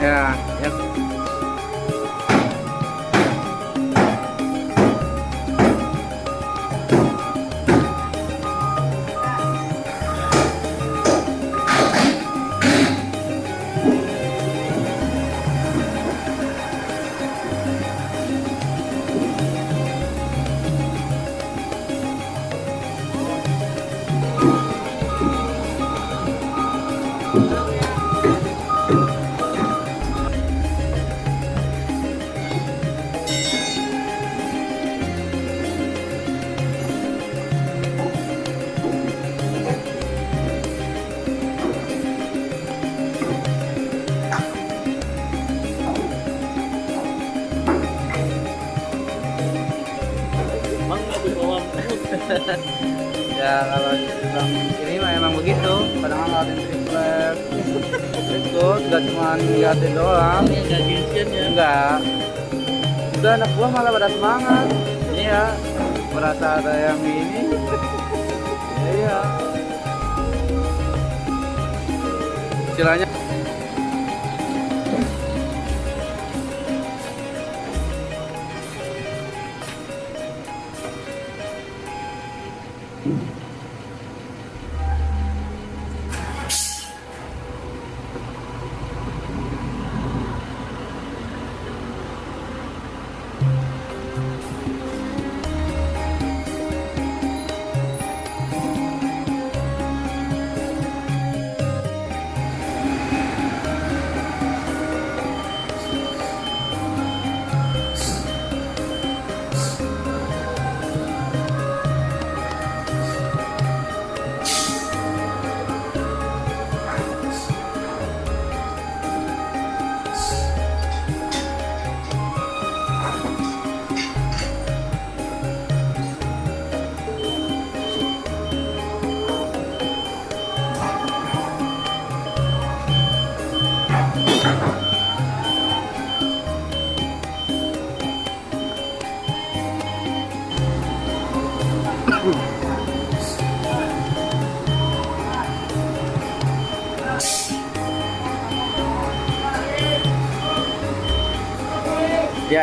ya, doang. Ya. enggak. Udah anak buah malah pada semangat. Iya. Merasa ada yang ini. Iya. Istilahnya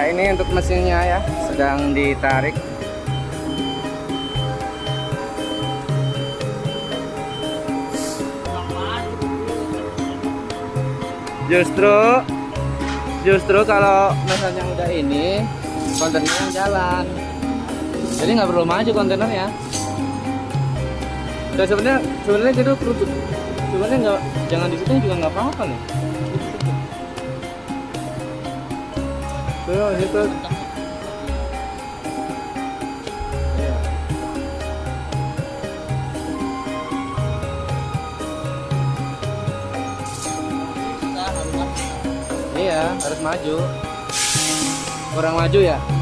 Ya ini untuk mesinnya ya sedang ditarik. Justru justru kalau misalnya udah ini kontainernya yang jalan. Jadi nggak perlu maju kontainernya dan sebenarnya sebenarnya gitu kerudung sebenarnya nggak jangan di situ juga nggak apa-apa nih Iya. Iya, harus maju. Kurang maju ya?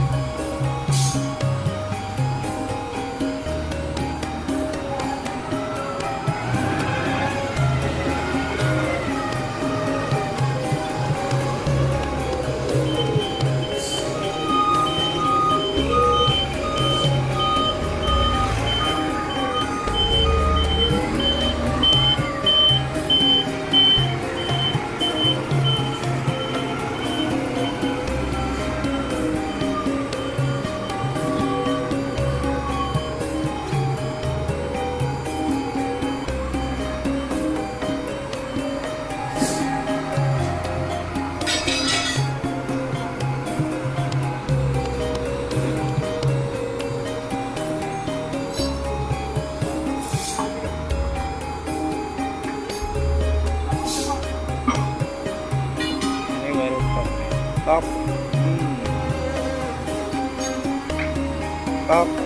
啊！啊！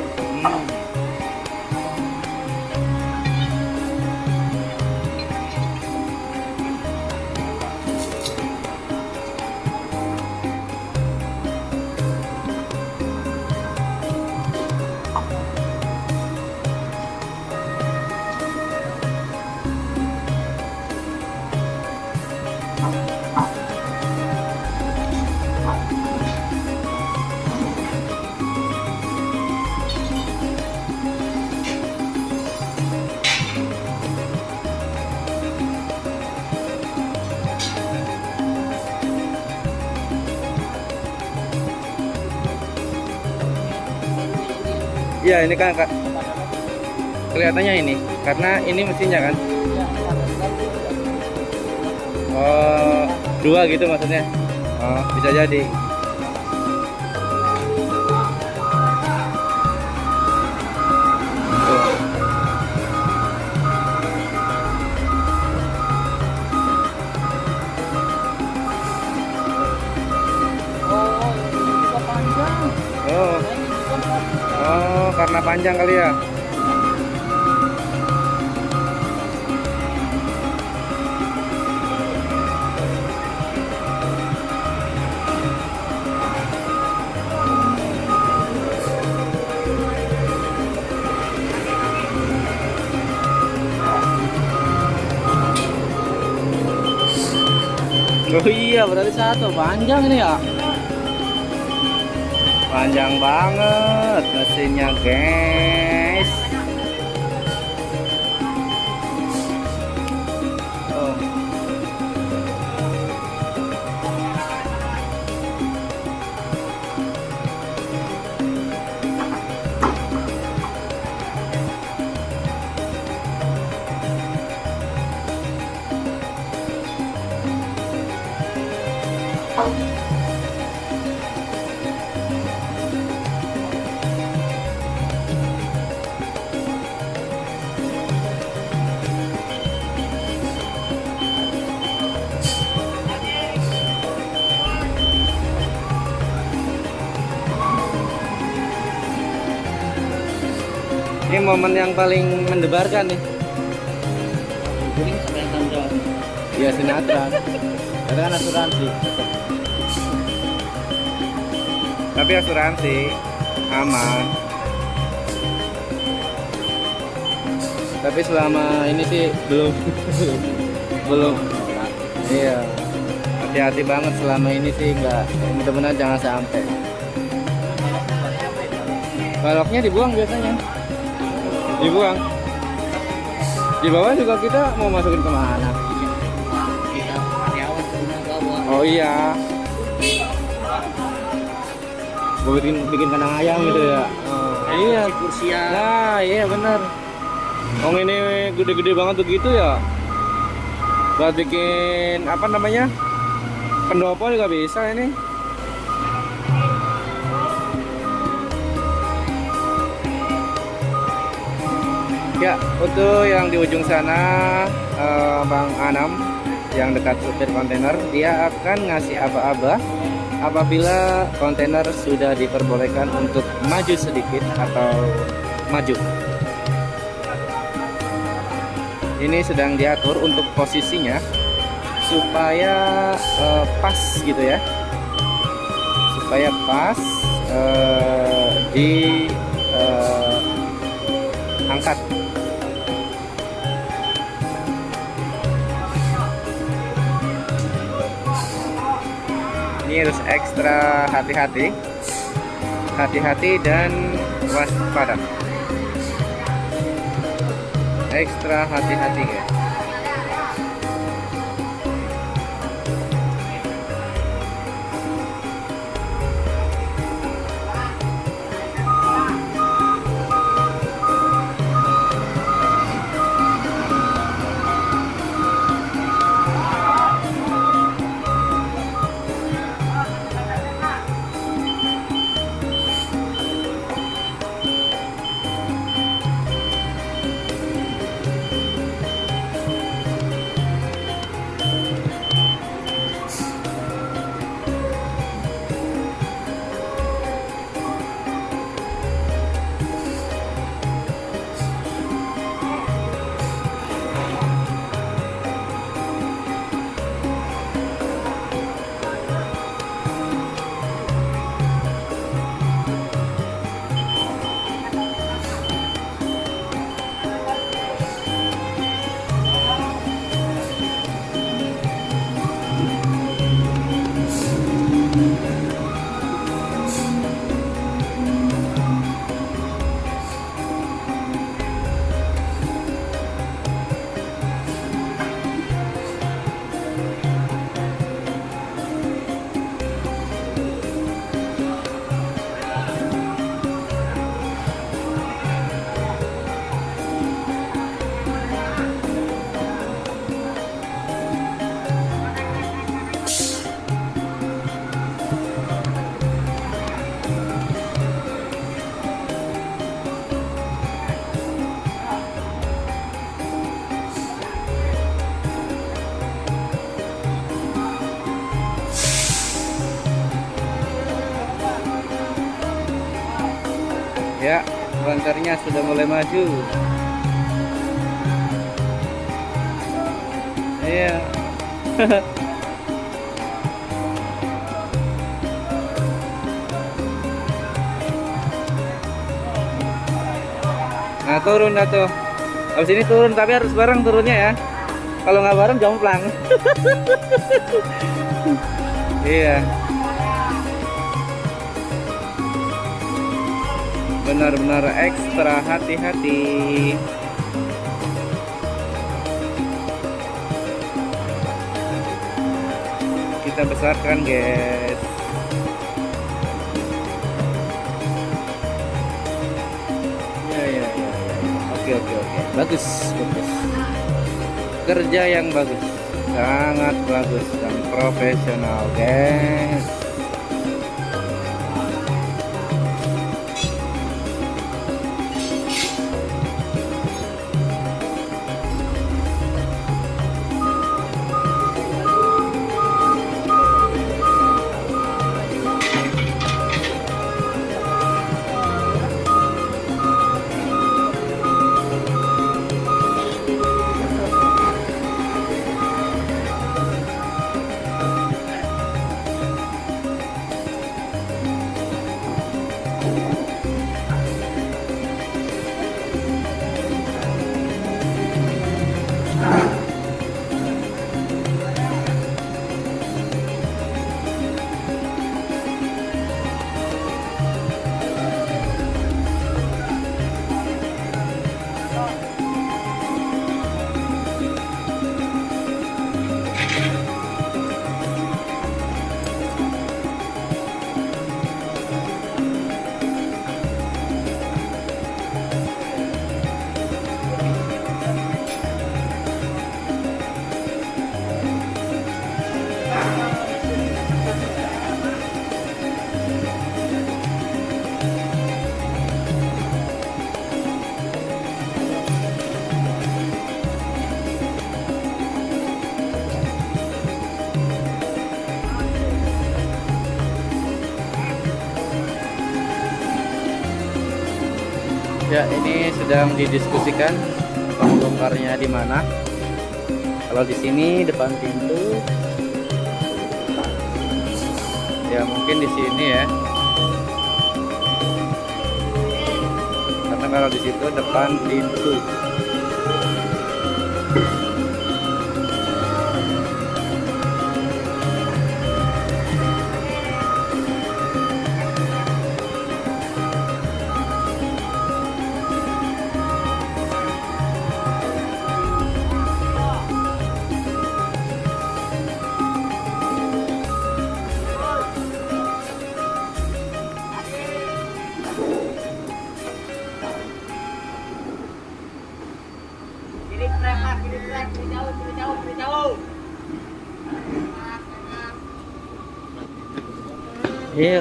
Iya, ini kan Kak. Kelihatannya ini karena ini mesinnya kan. Oh, dua gitu maksudnya. Oh, bisa jadi. Panjang kali ya. Oh iya, berarti satu panjang ini ya. Panjang banget mesinnya, guys. Momen yang paling mendebarkan nih. Jawab. Iya sinetron. Itu kan asuransi. Tapi asuransi aman. Tapi selama ini sih belum belum. Iya. Hati-hati banget selama ini sih nggak mudah-mudahan jangan sampai. Baloknya dibuang biasanya. Dibuang. Di bawah juga kita mau masukin ke mana? Oh iya. Gue bikin bikin kandang ayam gitu ya. Oh, iya. Kursia. Nah, iya bener. Oh ini gede-gede banget begitu ya. Buat bikin apa namanya? pendopo juga bisa ini ya untuk yang di ujung sana eh, Bang Anam yang dekat supir kontainer dia akan ngasih aba-aba apabila kontainer sudah diperbolehkan untuk maju sedikit atau maju. Ini sedang diatur untuk posisinya supaya eh, pas gitu ya. Supaya pas eh, di eh, angkat ini harus ekstra hati-hati. Hati-hati dan waspada. Ekstra hati-hati guys banternya sudah mulai maju. Iya. nah, turun dah tuh. Habis ini turun, tapi harus bareng turunnya ya. Kalau nggak bareng jomplang. iya. Benar-benar ekstra hati-hati. Kita besarkan guys. Ya ya ya, ya. oke oke oke. Bagus bagus. Kerja yang bagus. Sangat bagus dan profesional guys Ya, ini sedang didiskusikan pembongkarnya di mana. Kalau di sini depan pintu, ya mungkin di sini ya. Karena kalau di situ depan pintu.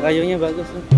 Kayunya bagus tuh.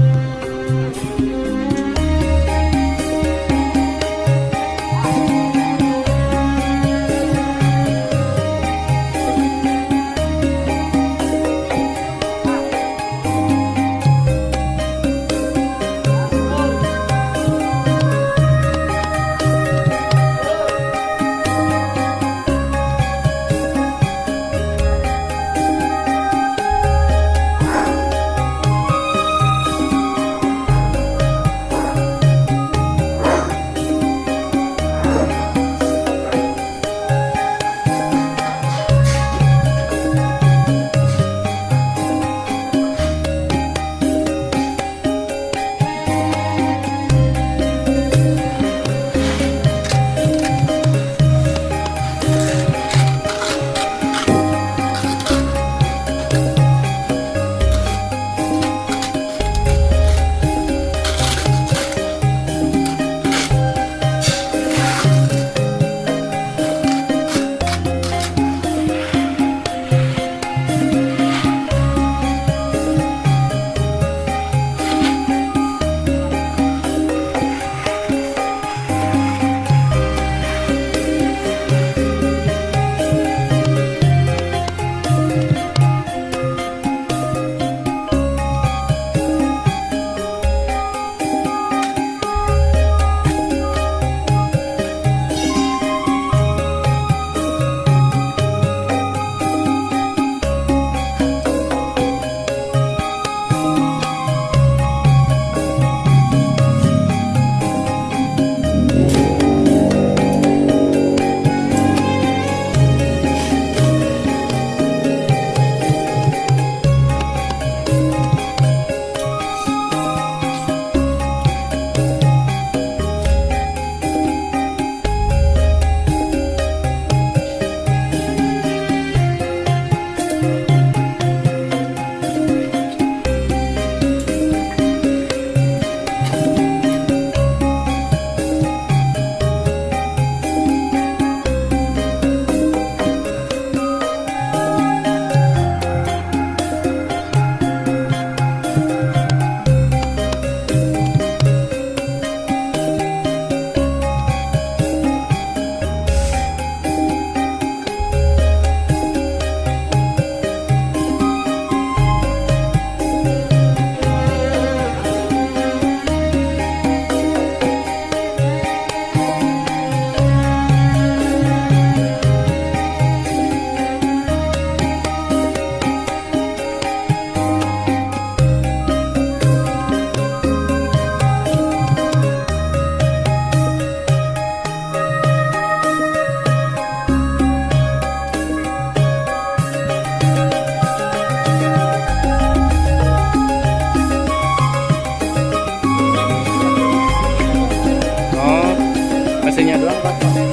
Thank you.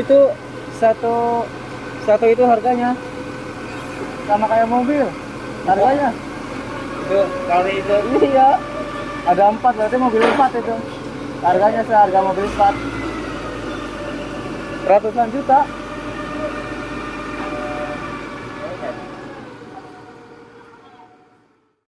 itu satu satu itu harganya. Sama kayak mobil. Harganya. Itu kali itu. Iya. Ada empat berarti mobil empat itu. Harganya seharga mobil empat. Ratusan juta.